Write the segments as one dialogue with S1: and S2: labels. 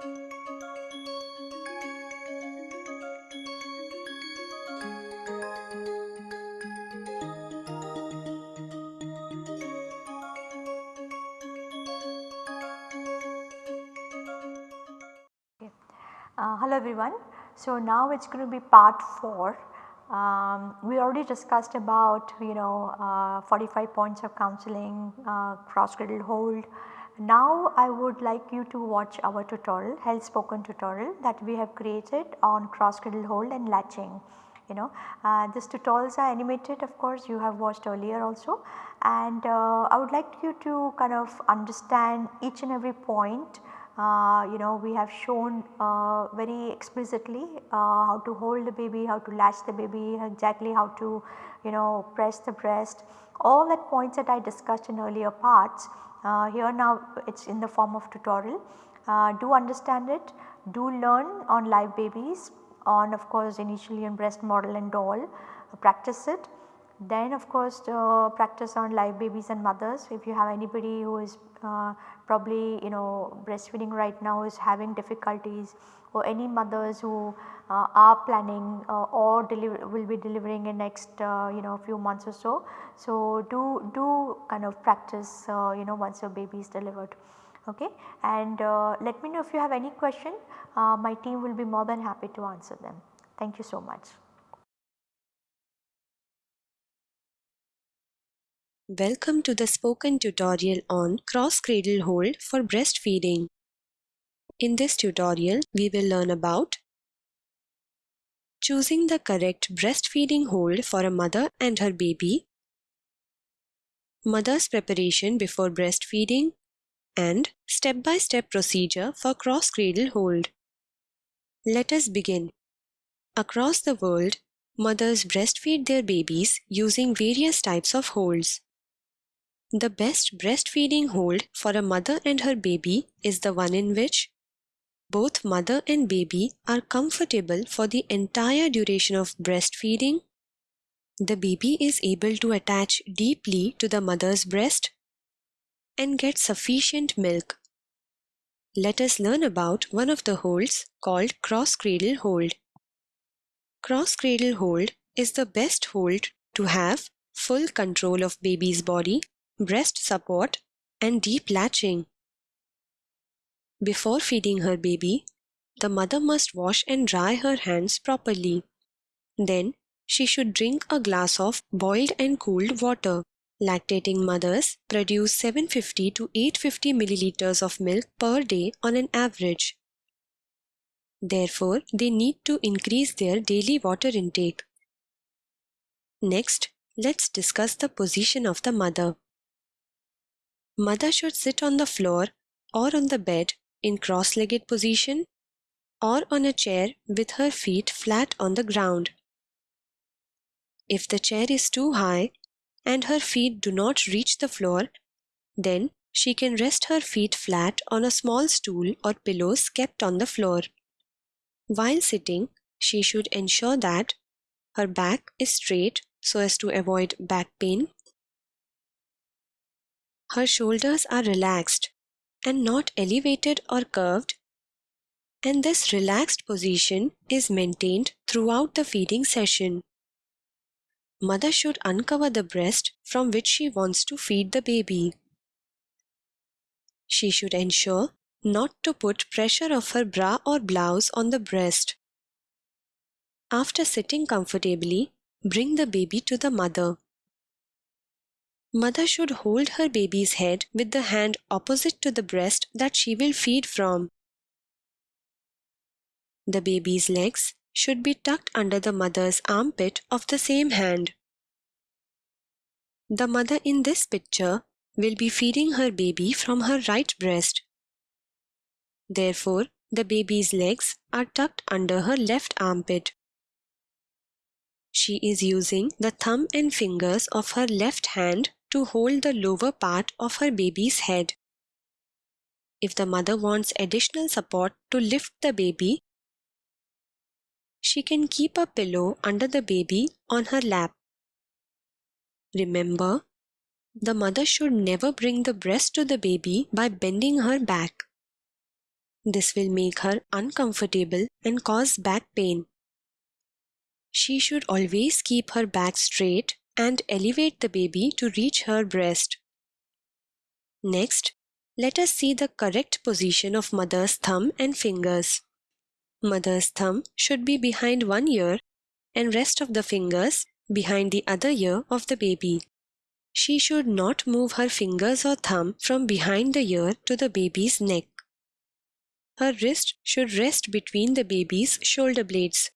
S1: Uh, hello everyone. So now it is going to be part 4. Um, we already discussed about you know uh, 45 points of counseling, uh, cross cradle hold. Now I would like you to watch our tutorial, health spoken tutorial that we have created on cross cradle hold and latching. You know uh, these tutorials are animated of course you have watched earlier also and uh, I would like you to kind of understand each and every point uh, you know we have shown uh, very explicitly uh, how to hold the baby, how to latch the baby, exactly how to you know press the breast. All that points that I discussed in earlier parts uh, here now it is in the form of tutorial. Uh, do understand it, do learn on live babies on of course initially on breast model and doll, practice it. Then of course uh, practice on live babies and mothers. If you have anybody who is uh, probably you know breastfeeding right now is having difficulties or any mothers who uh, are planning uh, or will be delivering in next uh, you know few months or so. So do, do kind of practice uh, you know once your baby is delivered okay and let me know if you have any question my team will be more than happy to answer them. Thank you so much.
S2: Welcome to the spoken tutorial on cross-cradle hold for breastfeeding. In this tutorial, we will learn about choosing the correct breastfeeding hold for a mother and her baby, mother's preparation before breastfeeding, and step-by-step -step procedure for cross-cradle hold. Let us begin. Across the world, mothers breastfeed their babies using various types of holds. The best breastfeeding hold for a mother and her baby is the one in which both mother and baby are comfortable for the entire duration of breastfeeding. The baby is able to attach deeply to the mother's breast and get sufficient milk. Let us learn about one of the holds called cross-cradle hold. Cross-cradle hold is the best hold to have full control of baby's body breast support, and deep latching. Before feeding her baby, the mother must wash and dry her hands properly. Then, she should drink a glass of boiled and cooled water. Lactating mothers produce 750 to 850 milliliters of milk per day on an average. Therefore, they need to increase their daily water intake. Next, let's discuss the position of the mother. Mother should sit on the floor or on the bed in cross-legged position or on a chair with her feet flat on the ground. If the chair is too high and her feet do not reach the floor, then she can rest her feet flat on a small stool or pillows kept on the floor. While sitting, she should ensure that her back is straight so as to avoid back pain her shoulders are relaxed and not elevated or curved, and this relaxed position is maintained throughout the feeding session. Mother should uncover the breast from which she wants to feed the baby. She should ensure not to put pressure of her bra or blouse on the breast. After sitting comfortably, bring the baby to the mother. Mother should hold her baby's head with the hand opposite to the breast that she will feed from. The baby's legs should be tucked under the mother's armpit of the same hand. The mother in this picture will be feeding her baby from her right breast. Therefore, the baby's legs are tucked under her left armpit. She is using the thumb and fingers of her left hand to hold the lower part of her baby's head. If the mother wants additional support to lift the baby, she can keep a pillow under the baby on her lap. Remember, the mother should never bring the breast to the baby by bending her back. This will make her uncomfortable and cause back pain. She should always keep her back straight and elevate the baby to reach her breast. Next, let us see the correct position of mother's thumb and fingers. Mother's thumb should be behind one ear and rest of the fingers behind the other ear of the baby. She should not move her fingers or thumb from behind the ear to the baby's neck. Her wrist should rest between the baby's shoulder blades.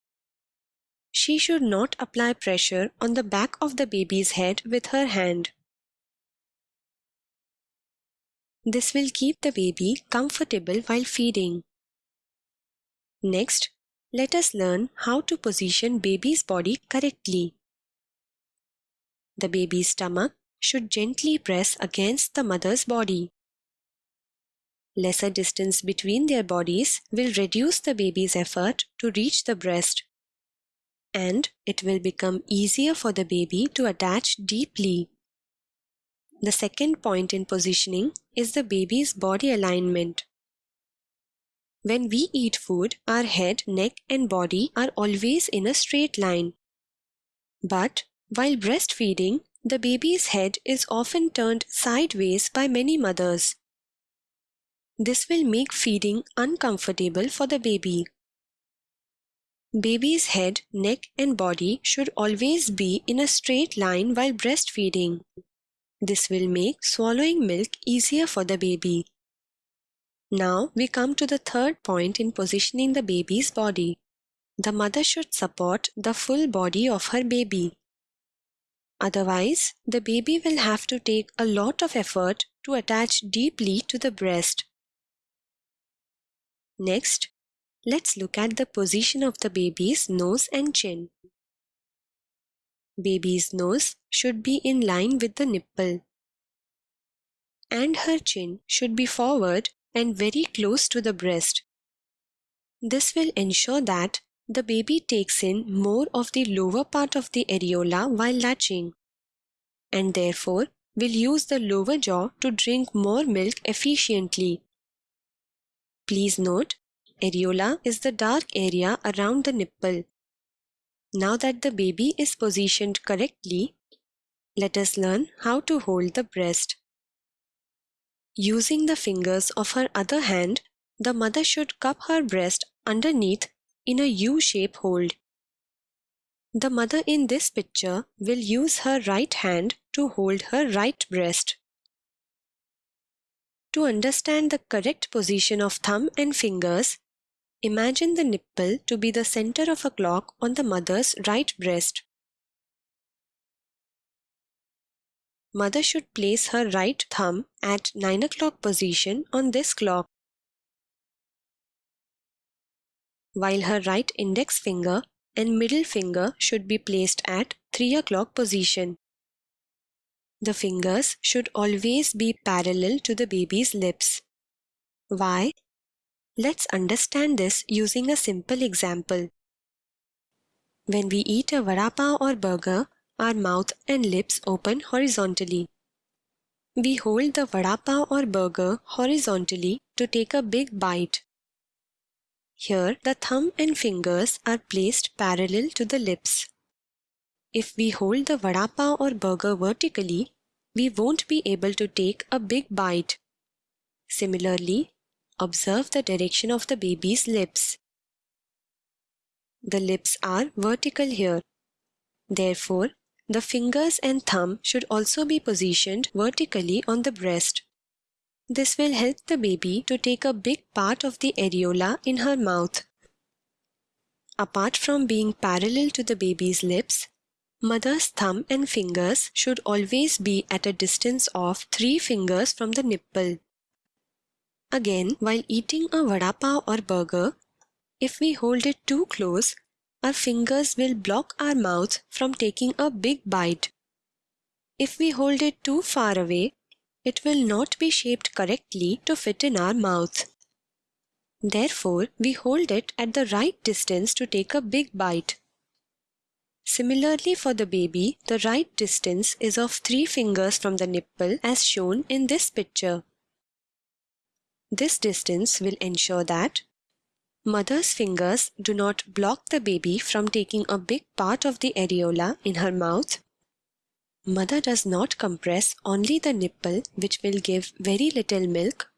S2: She should not apply pressure on the back of the baby's head with her hand. This will keep the baby comfortable while feeding. Next, let us learn how to position baby's body correctly. The baby's stomach should gently press against the mother's body. Lesser distance between their bodies will reduce the baby's effort to reach the breast and it will become easier for the baby to attach deeply. The second point in positioning is the baby's body alignment. When we eat food, our head, neck and body are always in a straight line. But while breastfeeding, the baby's head is often turned sideways by many mothers. This will make feeding uncomfortable for the baby. Baby's head, neck and body should always be in a straight line while breastfeeding. This will make swallowing milk easier for the baby. Now we come to the third point in positioning the baby's body. The mother should support the full body of her baby. Otherwise, the baby will have to take a lot of effort to attach deeply to the breast. Next, Let's look at the position of the baby's nose and chin. Baby's nose should be in line with the nipple. And her chin should be forward and very close to the breast. This will ensure that the baby takes in more of the lower part of the areola while latching and therefore will use the lower jaw to drink more milk efficiently. Please note Areola is the dark area around the nipple. Now that the baby is positioned correctly, let us learn how to hold the breast. Using the fingers of her other hand, the mother should cup her breast underneath in a U-shape hold. The mother in this picture will use her right hand to hold her right breast. To understand the correct position of thumb and fingers, Imagine the nipple to be the center of a clock on the mother's right breast. Mother should place her right thumb at 9 o'clock position on this clock, while her right index finger and middle finger should be placed at 3 o'clock position. The fingers should always be parallel to the baby's lips. Why? Let's understand this using a simple example. When we eat a vada pav or burger, our mouth and lips open horizontally. We hold the vada pav or burger horizontally to take a big bite. Here, the thumb and fingers are placed parallel to the lips. If we hold the vada pav or burger vertically, we won't be able to take a big bite. Similarly, Observe the direction of the baby's lips. The lips are vertical here. Therefore, the fingers and thumb should also be positioned vertically on the breast. This will help the baby to take a big part of the areola in her mouth. Apart from being parallel to the baby's lips, mother's thumb and fingers should always be at a distance of 3 fingers from the nipple. Again, while eating a vada pav or burger, if we hold it too close, our fingers will block our mouth from taking a big bite. If we hold it too far away, it will not be shaped correctly to fit in our mouth. Therefore, we hold it at the right distance to take a big bite. Similarly for the baby, the right distance is of 3 fingers from the nipple as shown in this picture. This distance will ensure that mother's fingers do not block the baby from taking a big part of the areola in her mouth. Mother does not compress only the nipple which will give very little milk.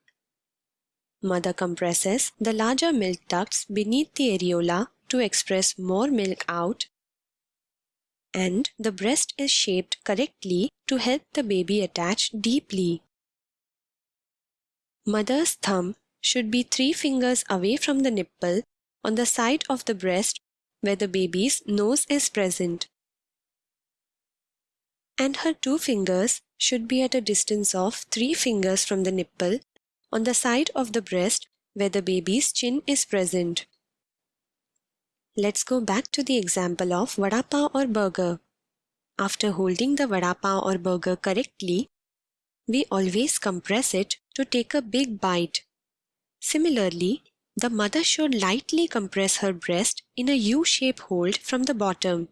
S2: Mother compresses the larger milk ducts beneath the areola to express more milk out and the breast is shaped correctly to help the baby attach deeply. Mother's thumb should be three fingers away from the nipple on the side of the breast where the baby's nose is present. And her two fingers should be at a distance of three fingers from the nipple on the side of the breast where the baby's chin is present. Let's go back to the example of vada pav or burger. After holding the vada pav or burger correctly, we always compress it to take a big bite. Similarly, the mother should lightly compress her breast in a U-shape hold from the bottom.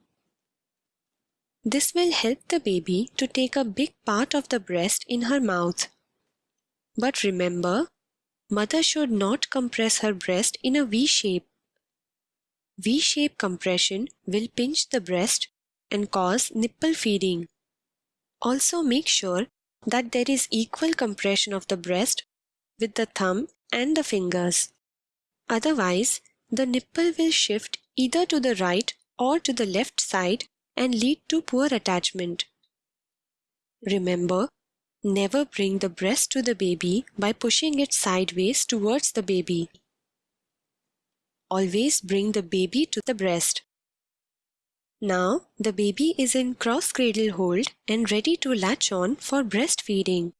S2: This will help the baby to take a big part of the breast in her mouth. But remember, mother should not compress her breast in a V shape. V-shape compression will pinch the breast and cause nipple feeding. Also make sure that there is equal compression of the breast with the thumb and the fingers. Otherwise, the nipple will shift either to the right or to the left side and lead to poor attachment. Remember, never bring the breast to the baby by pushing it sideways towards the baby. Always bring the baby to the breast. Now the baby is in cross cradle hold and ready to latch on for breastfeeding.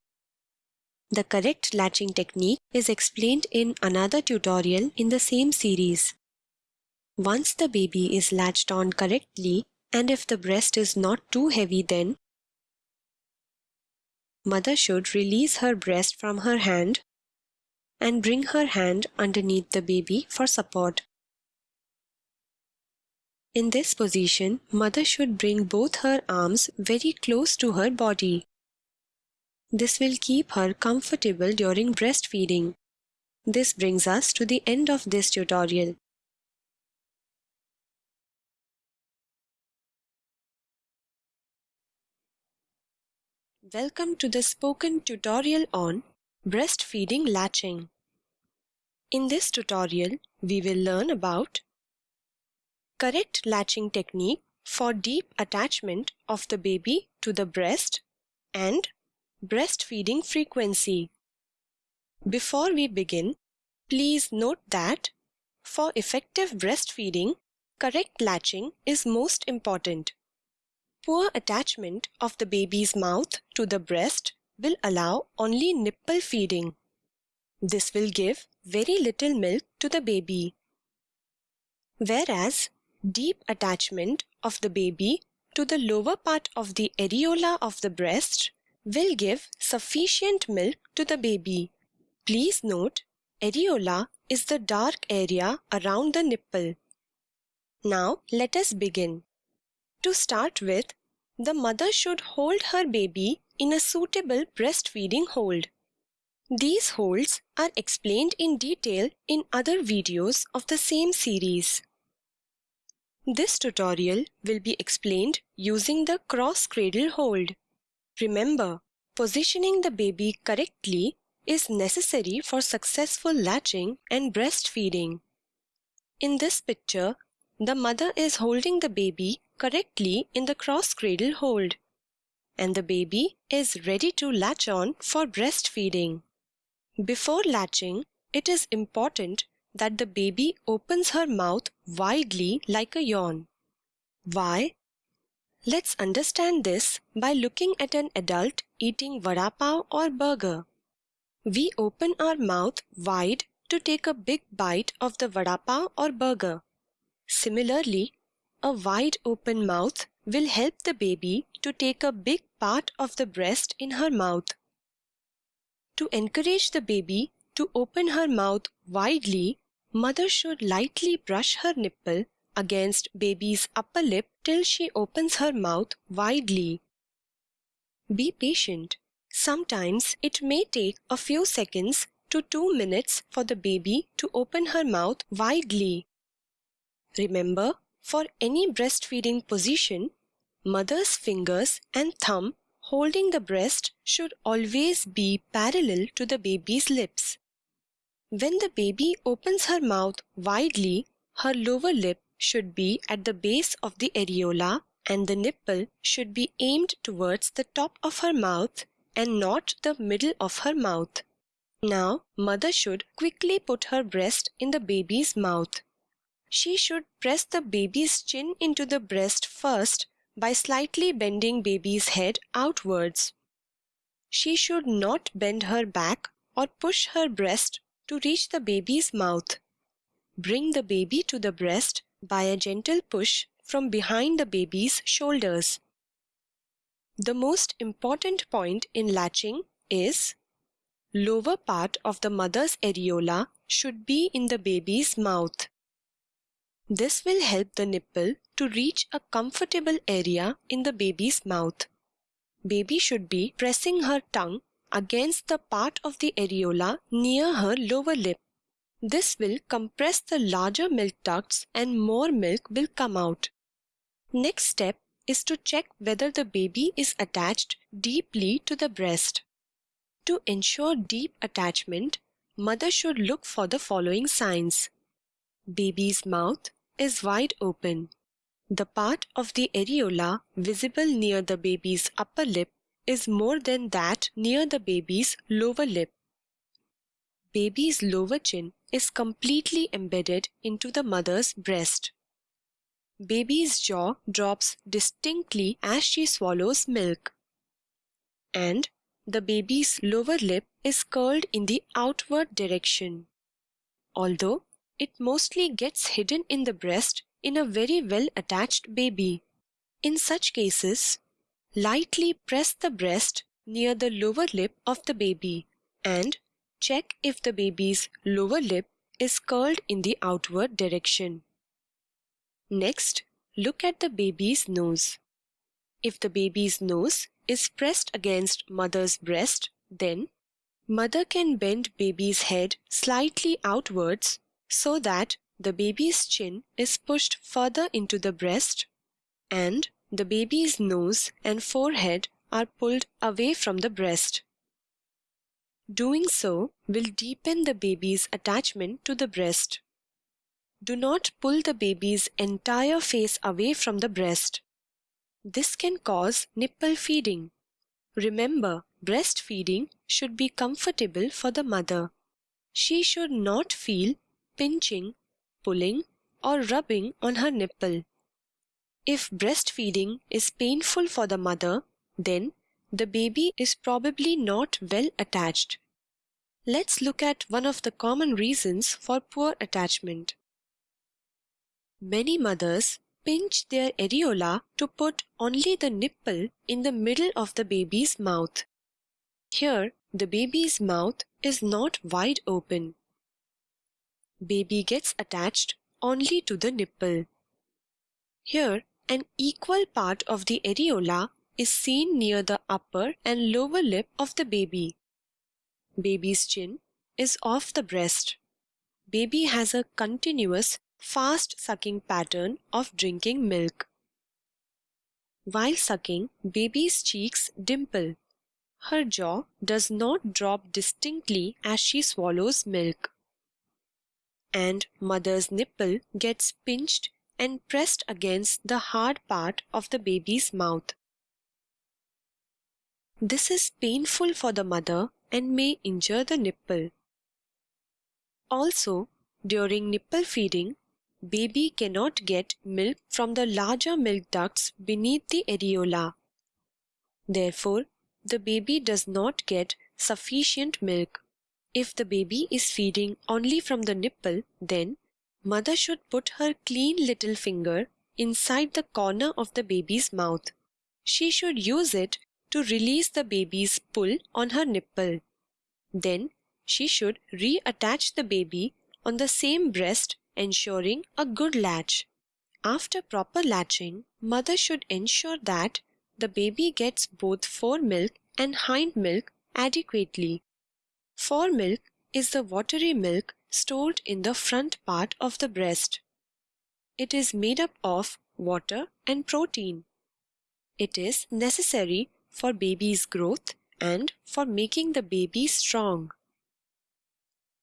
S2: The correct latching technique is explained in another tutorial in the same series. Once the baby is latched on correctly and if the breast is not too heavy then mother should release her breast from her hand and bring her hand underneath the baby for support. In this position, mother should bring both her arms very close to her body. This will keep her comfortable during breastfeeding. This brings us to the end of this tutorial. Welcome to the spoken tutorial on breastfeeding latching. In this tutorial, we will learn about correct latching technique for deep attachment of the baby to the breast and breastfeeding frequency. Before we begin, please note that for effective breastfeeding, correct latching is most important. Poor attachment of the baby's mouth to the breast will allow only nipple feeding. This will give very little milk to the baby. Whereas deep attachment of the baby to the lower part of the areola of the breast will give sufficient milk to the baby. Please note, areola is the dark area around the nipple. Now let us begin. To start with, the mother should hold her baby in a suitable breastfeeding hold. These holds are explained in detail in other videos of the same series. This tutorial will be explained using the cross-cradle hold. Remember, positioning the baby correctly is necessary for successful latching and breastfeeding. In this picture, the mother is holding the baby correctly in the cross-cradle hold and the baby is ready to latch on for breastfeeding. Before latching, it is important that the baby opens her mouth widely like a yawn. Why? Let's understand this by looking at an adult eating vada pav or burger. We open our mouth wide to take a big bite of the vada pav or burger. Similarly, a wide open mouth will help the baby to take a big part of the breast in her mouth. To encourage the baby to open her mouth widely, mother should lightly brush her nipple against baby's upper lip till she opens her mouth widely. Be patient. Sometimes it may take a few seconds to 2 minutes for the baby to open her mouth widely. Remember, for any breastfeeding position, mother's fingers and thumb holding the breast should always be parallel to the baby's lips. When the baby opens her mouth widely, her lower lip should be at the base of the areola and the nipple should be aimed towards the top of her mouth and not the middle of her mouth. Now, mother should quickly put her breast in the baby's mouth. She should press the baby's chin into the breast first by slightly bending baby's head outwards. She should not bend her back or push her breast to reach the baby's mouth. Bring the baby to the breast by a gentle push from behind the baby's shoulders. The most important point in latching is lower part of the mother's areola should be in the baby's mouth. This will help the nipple to reach a comfortable area in the baby's mouth. Baby should be pressing her tongue against the part of the areola near her lower lip. This will compress the larger milk ducts and more milk will come out. Next step is to check whether the baby is attached deeply to the breast. To ensure deep attachment, mother should look for the following signs. Baby's mouth is wide open. The part of the areola visible near the baby's upper lip is more than that near the baby's lower lip. Baby's lower chin is completely embedded into the mother's breast. Baby's jaw drops distinctly as she swallows milk. And the baby's lower lip is curled in the outward direction. Although it mostly gets hidden in the breast in a very well attached baby. In such cases, lightly press the breast near the lower lip of the baby and check if the baby's lower lip is curled in the outward direction. Next, look at the baby's nose. If the baby's nose is pressed against mother's breast, then mother can bend baby's head slightly outwards so that the baby's chin is pushed further into the breast and the baby's nose and forehead are pulled away from the breast. Doing so will deepen the baby's attachment to the breast. Do not pull the baby's entire face away from the breast. This can cause nipple feeding. Remember, breastfeeding should be comfortable for the mother. She should not feel pinching, pulling, or rubbing on her nipple. If breastfeeding is painful for the mother, then the baby is probably not well attached. Let's look at one of the common reasons for poor attachment. Many mothers pinch their areola to put only the nipple in the middle of the baby's mouth. Here, the baby's mouth is not wide open baby gets attached only to the nipple. Here, an equal part of the areola is seen near the upper and lower lip of the baby. Baby's chin is off the breast. Baby has a continuous, fast sucking pattern of drinking milk. While sucking, baby's cheeks dimple. Her jaw does not drop distinctly as she swallows milk and mother's nipple gets pinched and pressed against the hard part of the baby's mouth. This is painful for the mother and may injure the nipple. Also, during nipple feeding, baby cannot get milk from the larger milk ducts beneath the areola. Therefore, the baby does not get sufficient milk. If the baby is feeding only from the nipple, then mother should put her clean little finger inside the corner of the baby's mouth. She should use it to release the baby's pull on her nipple. Then she should reattach the baby on the same breast ensuring a good latch. After proper latching, mother should ensure that the baby gets both fore milk and hind milk adequately. Fore milk is the watery milk stored in the front part of the breast. It is made up of water and protein. It is necessary for baby's growth and for making the baby strong.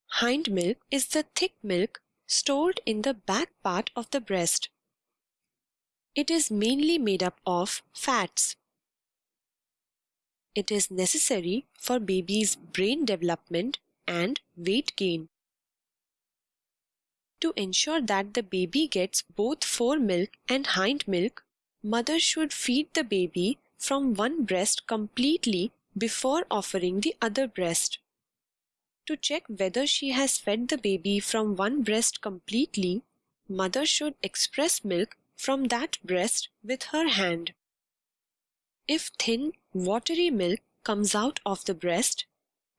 S2: Hind milk is the thick milk stored in the back part of the breast. It is mainly made up of fats. It is necessary for baby's brain development and weight gain. To ensure that the baby gets both fore milk and hind milk, mother should feed the baby from one breast completely before offering the other breast. To check whether she has fed the baby from one breast completely, mother should express milk from that breast with her hand. If thin, watery milk comes out of the breast,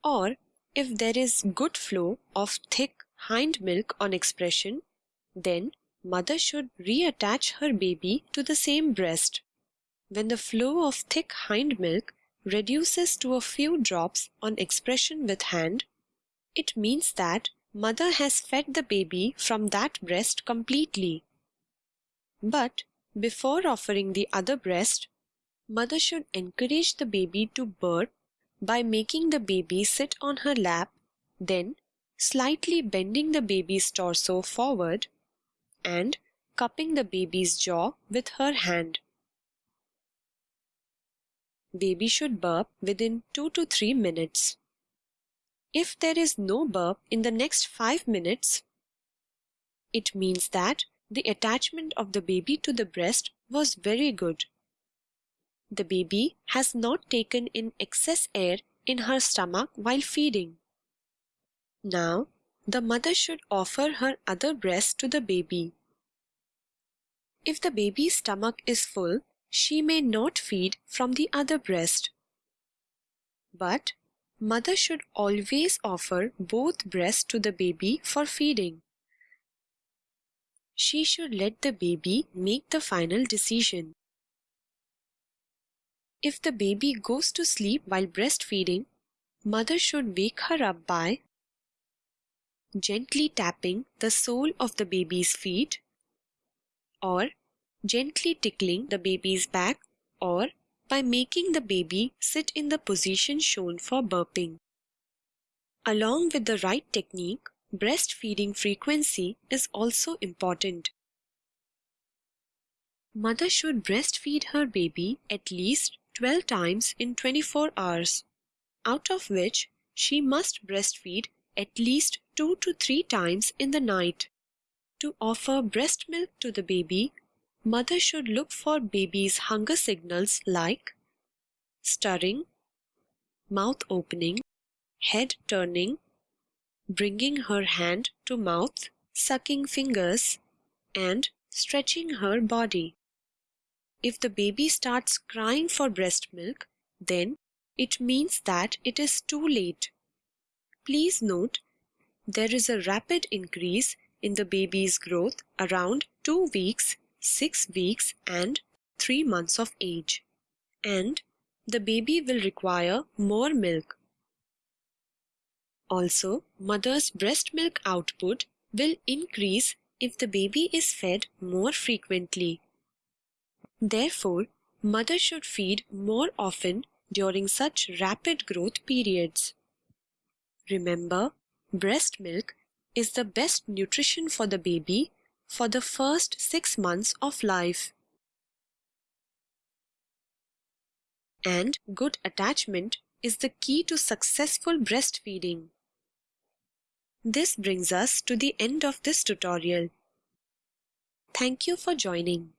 S2: or if there is good flow of thick hind milk on expression, then mother should reattach her baby to the same breast. When the flow of thick hind milk reduces to a few drops on expression with hand, it means that mother has fed the baby from that breast completely. But before offering the other breast, mother should encourage the baby to burp by making the baby sit on her lap, then slightly bending the baby's torso forward and cupping the baby's jaw with her hand. Baby should burp within 2 to 3 minutes. If there is no burp in the next 5 minutes, it means that the attachment of the baby to the breast was very good. The baby has not taken in excess air in her stomach while feeding. Now, the mother should offer her other breast to the baby. If the baby's stomach is full, she may not feed from the other breast. But mother should always offer both breasts to the baby for feeding. She should let the baby make the final decision. If the baby goes to sleep while breastfeeding, mother should wake her up by gently tapping the sole of the baby's feet or gently tickling the baby's back or by making the baby sit in the position shown for burping. Along with the right technique, breastfeeding frequency is also important. Mother should breastfeed her baby at least 12 times in 24 hours, out of which she must breastfeed at least 2 to 3 times in the night. To offer breast milk to the baby, mother should look for baby's hunger signals like stirring, mouth opening, head turning, bringing her hand to mouth, sucking fingers, and stretching her body. If the baby starts crying for breast milk, then it means that it is too late. Please note there is a rapid increase in the baby's growth around 2 weeks, 6 weeks, and 3 months of age. And the baby will require more milk. Also, mother's breast milk output will increase if the baby is fed more frequently. Therefore, mother should feed more often during such rapid growth periods. Remember, breast milk is the best nutrition for the baby for the first six months of life. And good attachment is the key to successful breastfeeding. This brings us to the end of this tutorial. Thank you for joining.